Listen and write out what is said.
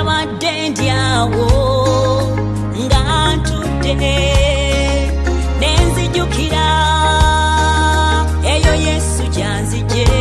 nabadde ndyawo nga ntudde ne nzijjukira eyo yesu gyanzije